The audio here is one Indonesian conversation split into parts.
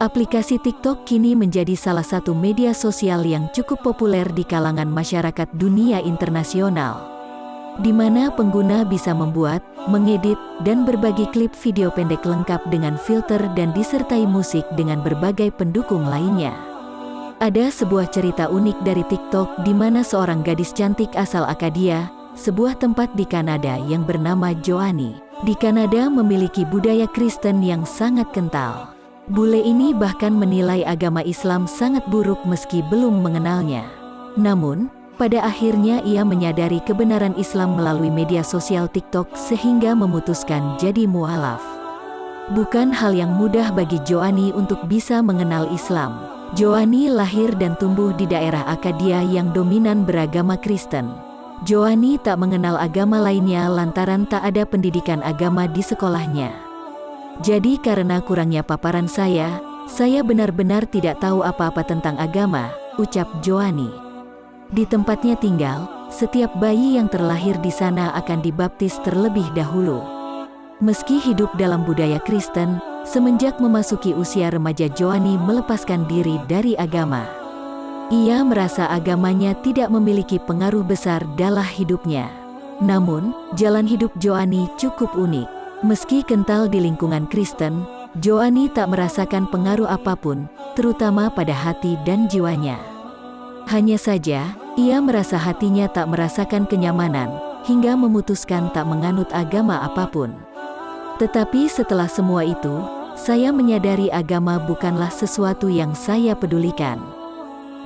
Aplikasi TikTok kini menjadi salah satu media sosial yang cukup populer di kalangan masyarakat dunia internasional, di mana pengguna bisa membuat, mengedit, dan berbagi klip video pendek lengkap dengan filter dan disertai musik dengan berbagai pendukung lainnya. Ada sebuah cerita unik dari TikTok di mana seorang gadis cantik asal Akadia, sebuah tempat di Kanada yang bernama Joani, di Kanada memiliki budaya Kristen yang sangat kental. Bule ini bahkan menilai agama Islam sangat buruk meski belum mengenalnya. Namun, pada akhirnya ia menyadari kebenaran Islam melalui media sosial TikTok sehingga memutuskan jadi mualaf. Bukan hal yang mudah bagi Joani untuk bisa mengenal Islam. Joani lahir dan tumbuh di daerah Akadia yang dominan beragama Kristen. Joani tak mengenal agama lainnya lantaran tak ada pendidikan agama di sekolahnya. Jadi karena kurangnya paparan saya, saya benar-benar tidak tahu apa-apa tentang agama, ucap Joani. Di tempatnya tinggal, setiap bayi yang terlahir di sana akan dibaptis terlebih dahulu. Meski hidup dalam budaya Kristen, semenjak memasuki usia remaja Joani melepaskan diri dari agama. Ia merasa agamanya tidak memiliki pengaruh besar dalam hidupnya. Namun, jalan hidup Joani cukup unik. Meski kental di lingkungan Kristen, Joani tak merasakan pengaruh apa pun, terutama pada hati dan jiwanya. Hanya saja, ia merasa hatinya tak merasakan kenyamanan, hingga memutuskan tak menganut agama apa pun. Tetapi setelah semua itu, saya menyadari agama bukanlah sesuatu yang saya pedulikan.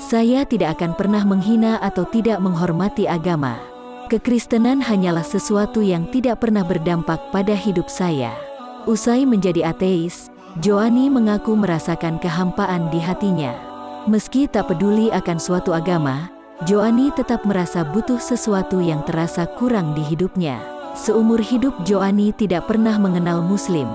Saya tidak akan pernah menghina atau tidak menghormati agama. Kekristenan hanyalah sesuatu yang tidak pernah berdampak pada hidup saya. Usai menjadi ateis, Joani mengaku merasakan kehampaan di hatinya. Meski tak peduli akan suatu agama, Joani tetap merasa butuh sesuatu yang terasa kurang di hidupnya. Seumur hidup Joani tidak pernah mengenal Muslim.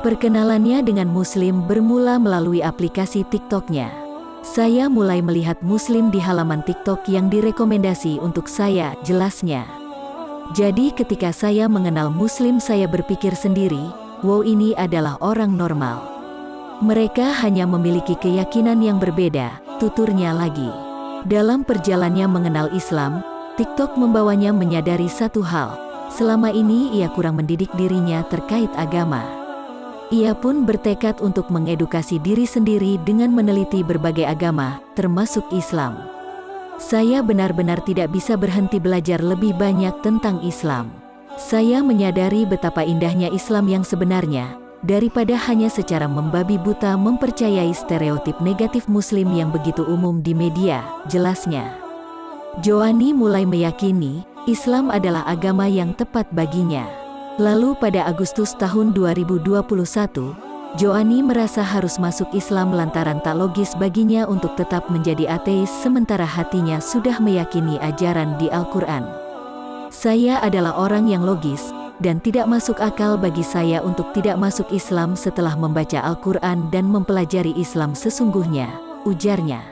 Perkenalannya dengan Muslim bermula melalui aplikasi TikToknya. Saya mulai melihat muslim di halaman TikTok yang direkomendasi untuk saya, jelasnya. Jadi ketika saya mengenal muslim saya berpikir sendiri, wow ini adalah orang normal. Mereka hanya memiliki keyakinan yang berbeda, tuturnya lagi. Dalam perjalannya mengenal Islam, TikTok membawanya menyadari satu hal, selama ini ia kurang mendidik dirinya terkait agama. Ia pun bertekad untuk mengedukasi diri sendiri dengan meneliti berbagai agama, termasuk Islam. Saya benar-benar tidak bisa berhenti belajar lebih banyak tentang Islam. Saya menyadari betapa indahnya Islam yang sebenarnya, daripada hanya secara membabi buta mempercayai stereotip negatif Muslim yang begitu umum di media, jelasnya. Joani mulai meyakini, Islam adalah agama yang tepat baginya. Lalu pada Agustus tahun 2021, Joani merasa harus masuk Islam lantaran tak logis baginya untuk tetap menjadi ateis sementara hatinya sudah meyakini ajaran di Al-Quran. Saya adalah orang yang logis, dan tidak masuk akal bagi saya untuk tidak masuk Islam setelah membaca Al-Quran dan mempelajari Islam sesungguhnya, ujarnya.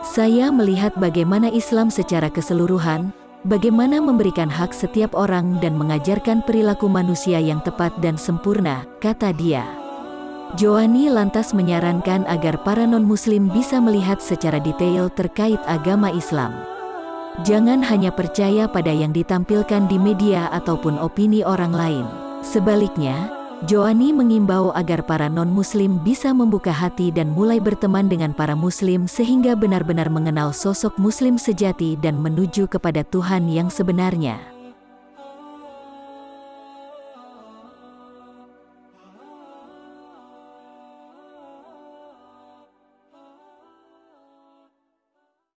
Saya melihat bagaimana Islam secara keseluruhan, bagaimana memberikan hak setiap orang dan mengajarkan perilaku manusia yang tepat dan sempurna, kata dia. Joani lantas menyarankan agar para non-muslim bisa melihat secara detail terkait agama Islam. Jangan hanya percaya pada yang ditampilkan di media ataupun opini orang lain. Sebaliknya, Joani mengimbau agar para non-muslim bisa membuka hati dan mulai berteman dengan para muslim sehingga benar-benar mengenal sosok muslim sejati dan menuju kepada Tuhan yang sebenarnya.